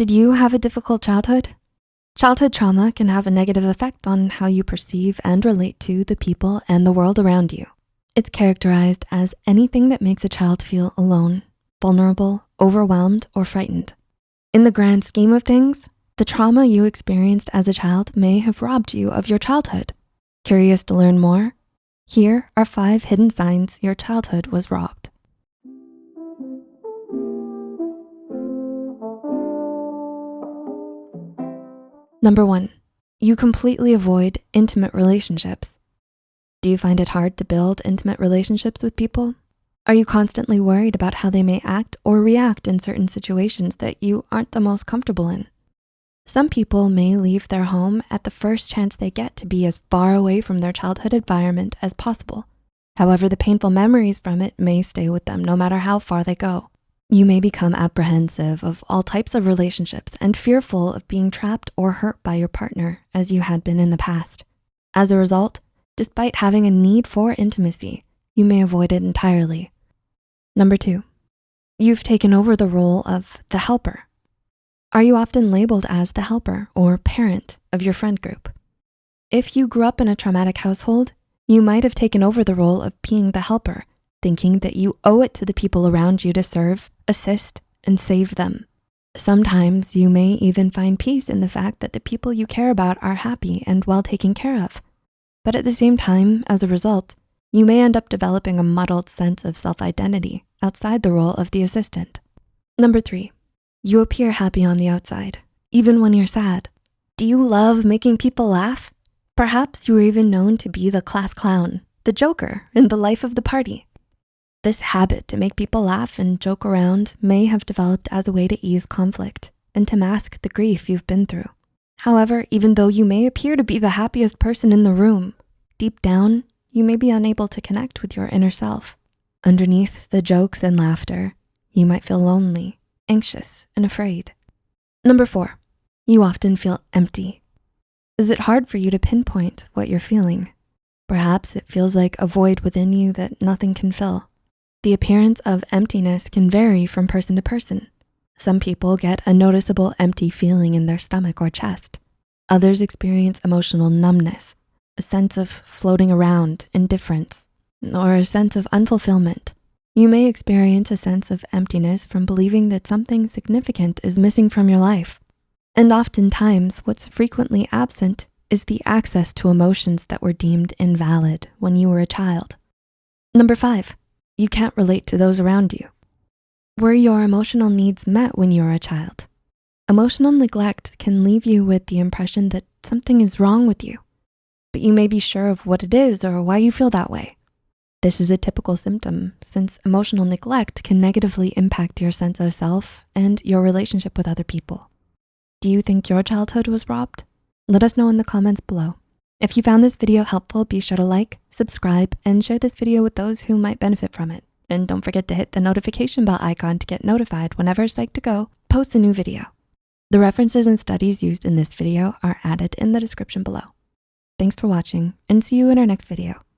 Did you have a difficult childhood? Childhood trauma can have a negative effect on how you perceive and relate to the people and the world around you. It's characterized as anything that makes a child feel alone, vulnerable, overwhelmed, or frightened. In the grand scheme of things, the trauma you experienced as a child may have robbed you of your childhood. Curious to learn more? Here are five hidden signs your childhood was robbed. Number one, you completely avoid intimate relationships. Do you find it hard to build intimate relationships with people? Are you constantly worried about how they may act or react in certain situations that you aren't the most comfortable in? Some people may leave their home at the first chance they get to be as far away from their childhood environment as possible. However, the painful memories from it may stay with them no matter how far they go. You may become apprehensive of all types of relationships and fearful of being trapped or hurt by your partner as you had been in the past. As a result, despite having a need for intimacy, you may avoid it entirely. Number two, you've taken over the role of the helper. Are you often labeled as the helper or parent of your friend group? If you grew up in a traumatic household, you might have taken over the role of being the helper thinking that you owe it to the people around you to serve, assist, and save them. Sometimes you may even find peace in the fact that the people you care about are happy and well taken care of. But at the same time, as a result, you may end up developing a muddled sense of self-identity outside the role of the assistant. Number three, you appear happy on the outside, even when you're sad. Do you love making people laugh? Perhaps you were even known to be the class clown, the joker in the life of the party. This habit to make people laugh and joke around may have developed as a way to ease conflict and to mask the grief you've been through. However, even though you may appear to be the happiest person in the room, deep down, you may be unable to connect with your inner self. Underneath the jokes and laughter, you might feel lonely, anxious, and afraid. Number four, you often feel empty. Is it hard for you to pinpoint what you're feeling? Perhaps it feels like a void within you that nothing can fill. The appearance of emptiness can vary from person to person. Some people get a noticeable empty feeling in their stomach or chest. Others experience emotional numbness, a sense of floating around, indifference, or a sense of unfulfillment. You may experience a sense of emptiness from believing that something significant is missing from your life. And oftentimes, what's frequently absent is the access to emotions that were deemed invalid when you were a child. Number five, you can't relate to those around you. Were your emotional needs met when you were a child? Emotional neglect can leave you with the impression that something is wrong with you, but you may be sure of what it is or why you feel that way. This is a typical symptom since emotional neglect can negatively impact your sense of self and your relationship with other people. Do you think your childhood was robbed? Let us know in the comments below. If you found this video helpful, be sure to like, subscribe, and share this video with those who might benefit from it. And don't forget to hit the notification bell icon to get notified whenever Psych2Go posts a new video. The references and studies used in this video are added in the description below. Thanks for watching and see you in our next video.